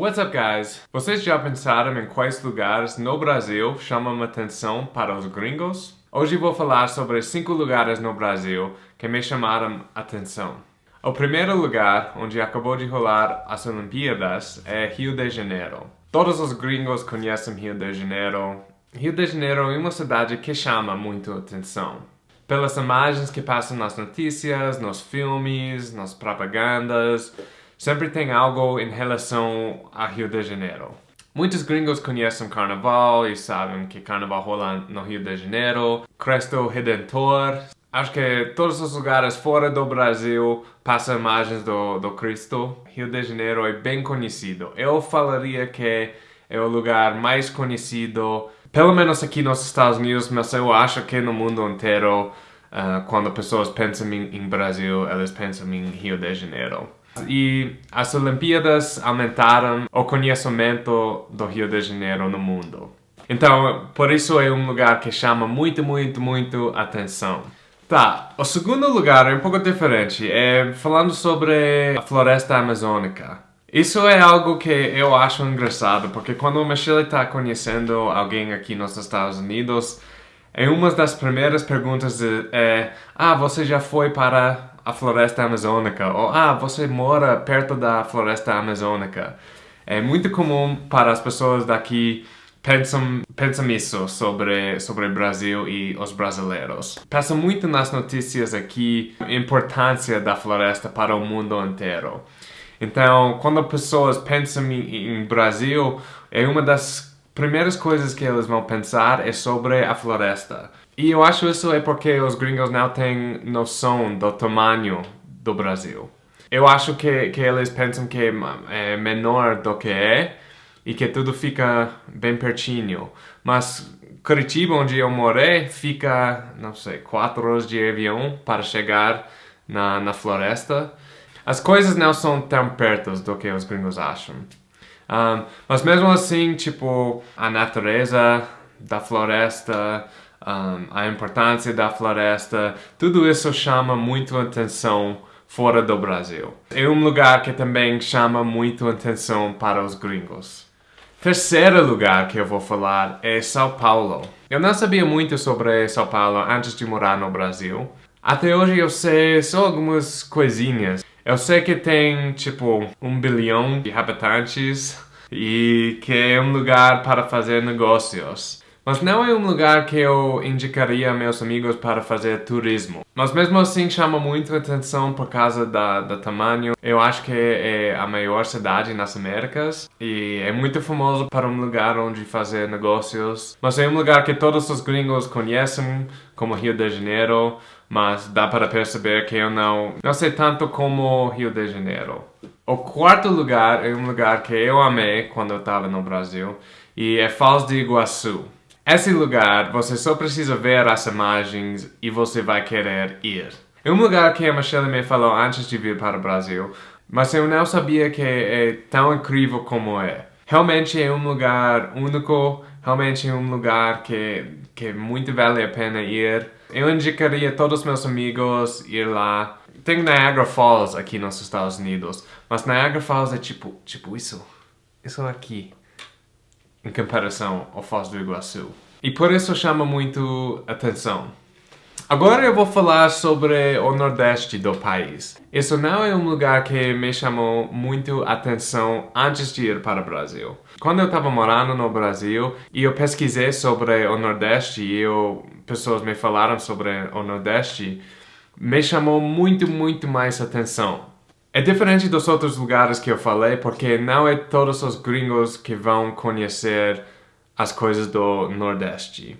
What's up guys? Vocês já pensaram em quais lugares no Brasil chamam atenção para os gringos? Hoje vou falar sobre 5 lugares no Brasil que me chamaram atenção. O primeiro lugar, onde acabou de rolar as Olimpíadas, é Rio de Janeiro. Todos os gringos conhecem Rio de Janeiro. Rio de Janeiro é uma cidade que chama muito atenção. Pelas imagens que passam nas notícias, nos filmes, nas propagandas, sempre tem algo em relação a Rio de Janeiro. Muitos gringos conhecem Carnaval e sabem que Carnaval rola no Rio de Janeiro, Cristo Redentor. Acho que todos os lugares fora do Brasil passam imagens do, do Cristo. Rio de Janeiro é bem conhecido. Eu falaria que é o lugar mais conhecido, pelo menos aqui nos Estados Unidos, mas eu acho que no mundo inteiro, uh, quando pessoas pensam em, em Brasil, elas pensam em Rio de Janeiro. E as Olimpíadas aumentaram o conhecimento do Rio de Janeiro no mundo. Então, por isso é um lugar que chama muito, muito, muito atenção. Tá, o segundo lugar é um pouco diferente, é falando sobre a floresta amazônica. Isso é algo que eu acho engraçado, porque quando o Michelle está conhecendo alguém aqui nos Estados Unidos, é uma das primeiras perguntas é, ah, você já foi para a floresta amazônica, ou ah, você mora perto da floresta amazônica. É muito comum para as pessoas daqui pensam, pensam isso sobre, sobre o Brasil e os brasileiros. Passa muito nas notícias aqui a importância da floresta para o mundo inteiro. Então, quando pessoas pensam em, em Brasil, é uma das primeiras coisas que eles vão pensar é sobre a floresta. E eu acho isso é porque os gringos não têm noção do tamanho do Brasil. Eu acho que, que eles pensam que é menor do que é e que tudo fica bem pertinho. Mas Curitiba, onde eu morei, fica, não sei, quatro horas de avião para chegar na, na floresta. As coisas não são tão perto do que os gringos acham. Um, mas mesmo assim, tipo, a natureza da floresta, um, a importância da floresta, tudo isso chama muito atenção fora do Brasil. É um lugar que também chama muito atenção para os gringos. Terceiro lugar que eu vou falar é São Paulo. Eu não sabia muito sobre São Paulo antes de morar no Brasil. Até hoje eu sei só algumas coisinhas. Eu sei que tem, tipo, um bilhão de habitantes e que é um lugar para fazer negócios. Mas não é um lugar que eu indicaria a meus amigos para fazer turismo. Mas mesmo assim chama muito atenção por causa da, do tamanho. Eu acho que é a maior cidade nas Américas e é muito famoso para um lugar onde fazer negócios. Mas é um lugar que todos os gringos conhecem, como Rio de Janeiro, mas dá para perceber que eu não, não sei tanto como Rio de Janeiro. O quarto lugar é um lugar que eu amei quando eu estava no Brasil e é Foz do Iguaçu. Esse lugar, você só precisa ver as imagens e você vai querer ir. É um lugar que a Michelle me falou antes de vir para o Brasil, mas eu não sabia que é tão incrível como é. Realmente é um lugar único, realmente é um lugar que, que muito vale a pena ir. Eu indicaria a todos os meus amigos ir lá. Tem Niagara Falls aqui nos Estados Unidos, mas Niagara Falls é tipo, tipo isso, isso aqui em comparação ao Foz do Iguaçu. E por isso chama muito atenção. Agora eu vou falar sobre o nordeste do país. Isso não é um lugar que me chamou muito atenção antes de ir para o Brasil. Quando eu estava morando no Brasil e eu pesquisei sobre o nordeste e eu, pessoas me falaram sobre o nordeste, me chamou muito, muito mais atenção. É diferente dos outros lugares que eu falei, porque não é todos os gringos que vão conhecer as coisas do Nordeste.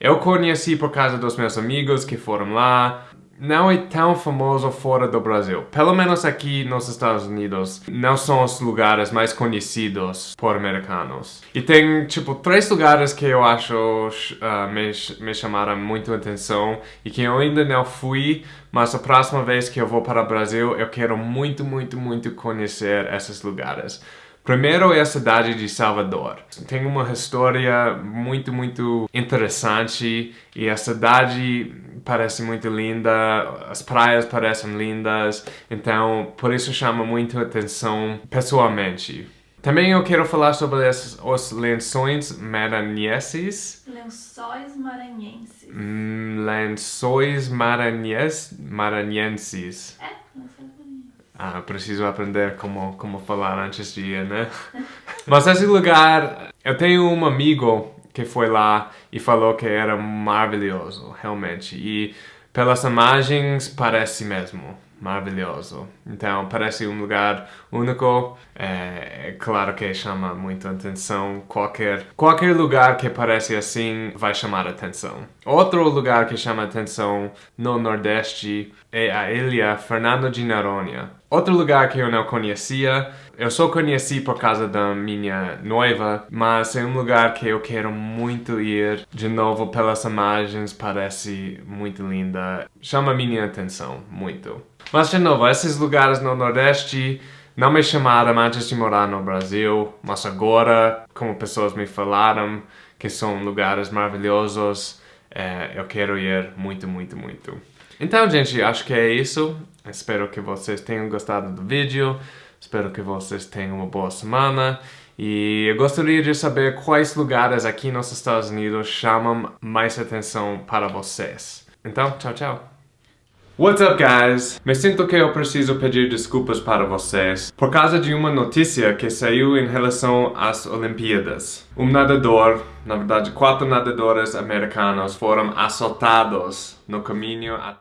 Eu conheci por causa dos meus amigos que foram lá, não é tão famoso fora do Brasil. Pelo menos aqui nos Estados Unidos, não são os lugares mais conhecidos por americanos. E tem, tipo, três lugares que eu acho uh, me, me chamaram muito atenção e que eu ainda não fui, mas a próxima vez que eu vou para o Brasil, eu quero muito, muito, muito conhecer esses lugares. Primeiro é a cidade de Salvador. Tem uma história muito, muito interessante e a cidade parece muito linda, as praias parecem lindas, então por isso chama muito atenção pessoalmente. Também eu quero falar sobre as, os lençóis maranhenses. Lençóis maranhenses. Hum, lençóis maranhes, maranhenses. É, maranhenses. Ah, preciso aprender como, como falar antes de ir, né? Mas esse lugar, eu tenho um amigo que foi lá e falou que era maravilhoso, realmente. E pelas imagens parece mesmo maravilhoso. Então parece um lugar único. É, é, claro que chama muito atenção. Qualquer qualquer lugar que parece assim vai chamar atenção. Outro lugar que chama atenção no Nordeste é a ilha Fernando de Noronha. Outro lugar que eu não conhecia, eu só conheci por causa da minha noiva, mas é um lugar que eu quero muito ir. De novo, pelas imagens, parece muito linda. Chama minha atenção muito. Mas de novo, esses lugares no Nordeste não me chamaram antes de morar no Brasil, mas agora, como pessoas me falaram que são lugares maravilhosos, é, eu quero ir muito, muito, muito. Então, gente, acho que é isso. Espero que vocês tenham gostado do vídeo. Espero que vocês tenham uma boa semana. E eu gostaria de saber quais lugares aqui nos Estados Unidos chamam mais atenção para vocês. Então, tchau, tchau. What's up, guys? Me sinto que eu preciso pedir desculpas para vocês por causa de uma notícia que saiu em relação às Olimpíadas. Um nadador, na verdade quatro nadadores americanos foram assaltados no caminho até